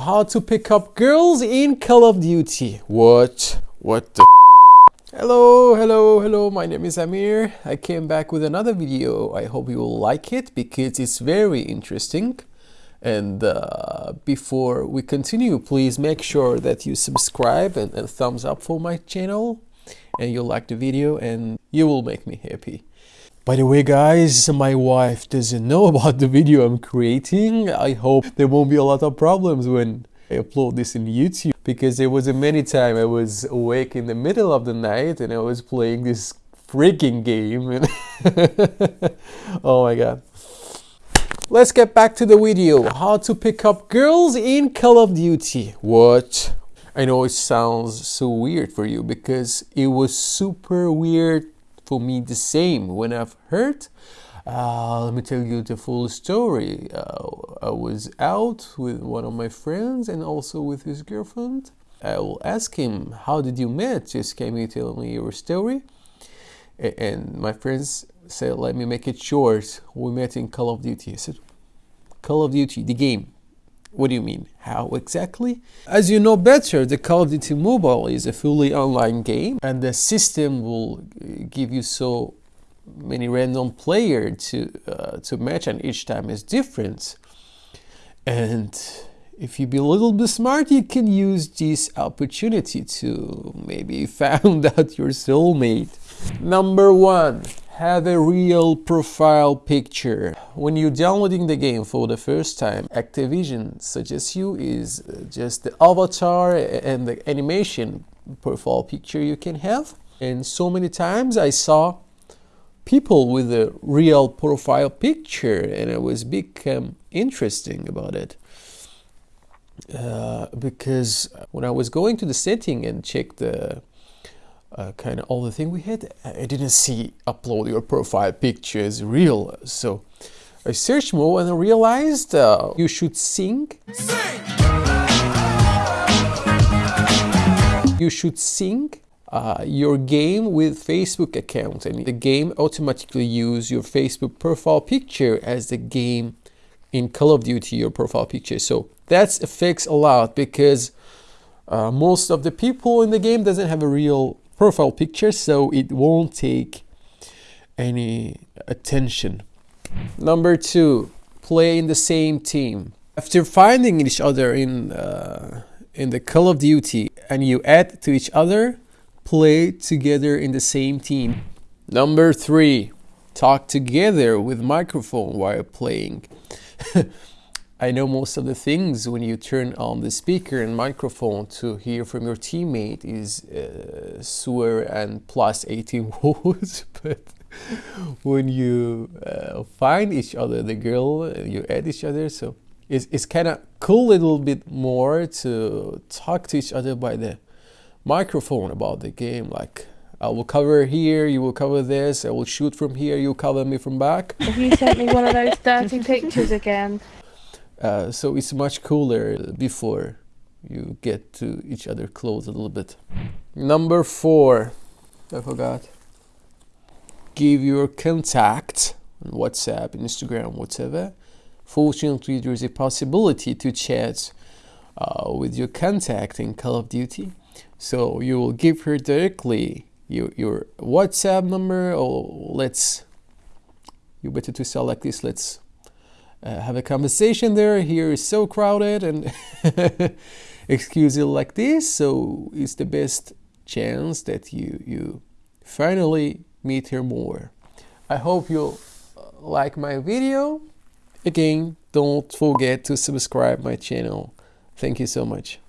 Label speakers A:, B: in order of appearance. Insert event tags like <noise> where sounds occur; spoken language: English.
A: How to pick up girls in Call of Duty. What? What the Hello, hello, hello, my name is Amir. I came back with another video. I hope you will like it because it's very interesting. And uh, before we continue, please make sure that you subscribe and, and thumbs up for my channel and you like the video and you will make me happy. By the way guys, my wife doesn't know <laughs> about the video I'm creating. I hope there won't be a lot of problems when I upload this in YouTube because there was a many time I was awake in the middle of the night and I was playing this freaking game. and <laughs> oh my god. Let's get back to the video. How to pick up girls in Call of Duty. What? I know it sounds so weird for you because it was super weird for me the same when I've heard. Uh, let me tell you the full story. Uh, I was out with one of my friends and also with his girlfriend. I will ask him, how did you meet? Just can you tell me your story? And my friends said, let me make it short. We met in Call of Duty. I said, Call of Duty, the game. What do you mean? How exactly? As you know better, the Call of Duty Mobile is a fully online game and the system will give you so many random player to uh, to match and each time is different. And if you be a little bit smart, you can use this opportunity to maybe <laughs> find out your soulmate. Number one, have a real profile picture. When you're downloading the game for the first time, Activision suggests you is just the avatar and the animation profile picture you can have. And so many times I saw people with a real profile picture and it was become interesting about it. Uh, because when I was going to the setting and check the uh, kind of all the thing we had, I didn't see upload your profile pictures real. So I searched more and I realized uh, you should sync. Sing! You should sync uh, your game with Facebook account and the game automatically use your Facebook profile picture as the game in Call of Duty your profile picture. So that's affects a lot because uh, most of the people in the game doesn't have a real profile picture so it won't take any attention. Number two, play in the same team. After finding each other in uh, in the Call of Duty and you add to each other, play together in the same team. Number three, talk together with microphone while playing. <laughs> I know most of the things when you turn on the speaker and microphone to hear from your teammate is uh, swear and plus 18 <laughs> words, but when you uh, find each other, the girl, you add each other, so it's, it's kind of cool a little bit more to talk to each other by the microphone about the game, like I will cover here, you will cover this, I will shoot from here, you cover me from back.
B: Have you sent me one of those dirty pictures again?
A: Uh, so it's much cooler before you get to each other close a little bit. Number four, I forgot. Give your contact on WhatsApp, Instagram, whatever. Fortunately, there is a possibility to chat uh, with your contact in Call of Duty. So you will give her directly your, your WhatsApp number or let's, you better to select this, let's uh, have a conversation there. Here is so crowded and <laughs> excuse it like this. So it's the best chance that you, you finally meet her more. I hope you'll uh, like my video. Again, don't forget to subscribe my channel. Thank you so much.